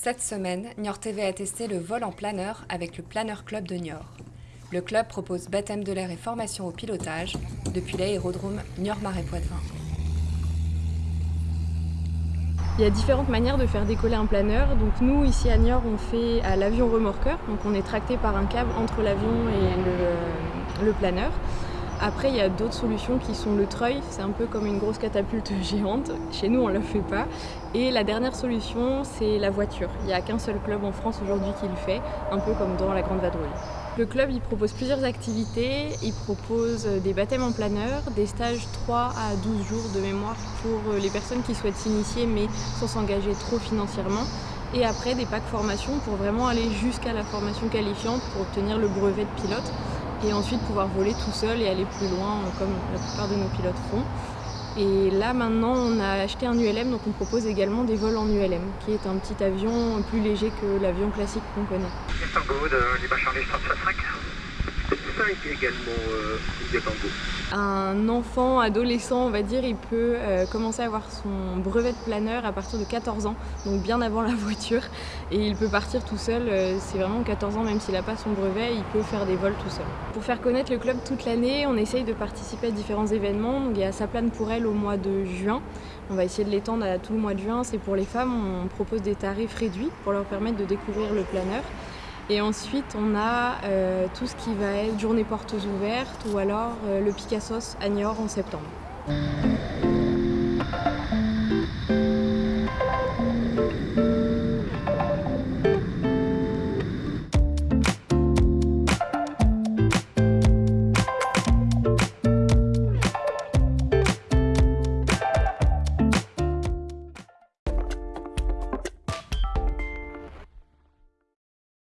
Cette semaine, Niort TV a testé le vol en planeur avec le Planeur Club de Niort. Le club propose baptême de l'air et formation au pilotage depuis l'aérodrome Niort-Marais-Poitevin. Il y a différentes manières de faire décoller un planeur. Donc nous, ici à Niort, on fait à l'avion remorqueur. Donc on est tracté par un câble entre l'avion et le, le planeur. Après, il y a d'autres solutions qui sont le treuil, c'est un peu comme une grosse catapulte géante. Chez nous, on ne le fait pas. Et la dernière solution, c'est la voiture. Il n'y a qu'un seul club en France aujourd'hui qui le fait, un peu comme dans la Grande Vadrouille. Le club, il propose plusieurs activités. Il propose des baptêmes en planeur, des stages 3 à 12 jours de mémoire pour les personnes qui souhaitent s'initier mais sans s'engager trop financièrement et après des packs formation pour vraiment aller jusqu'à la formation qualifiante pour obtenir le brevet de pilote et ensuite pouvoir voler tout seul et aller plus loin comme la plupart de nos pilotes font. Et là maintenant on a acheté un ULM donc on propose également des vols en ULM qui est un petit avion plus léger que l'avion classique qu'on connaît. Également euh, Un enfant, adolescent, on va dire, il peut euh, commencer à avoir son brevet de planeur à partir de 14 ans, donc bien avant la voiture, et il peut partir tout seul, euh, c'est vraiment 14 ans, même s'il n'a pas son brevet, il peut faire des vols tout seul. Pour faire connaître le club toute l'année, on essaye de participer à différents événements, donc il y a Saplane pour elle au mois de juin, on va essayer de l'étendre à tout le mois de juin, c'est pour les femmes, on propose des tarifs réduits pour leur permettre de découvrir le planeur. Et ensuite, on a euh, tout ce qui va être journée portes ouvertes ou alors euh, le Picassos à Niort en septembre.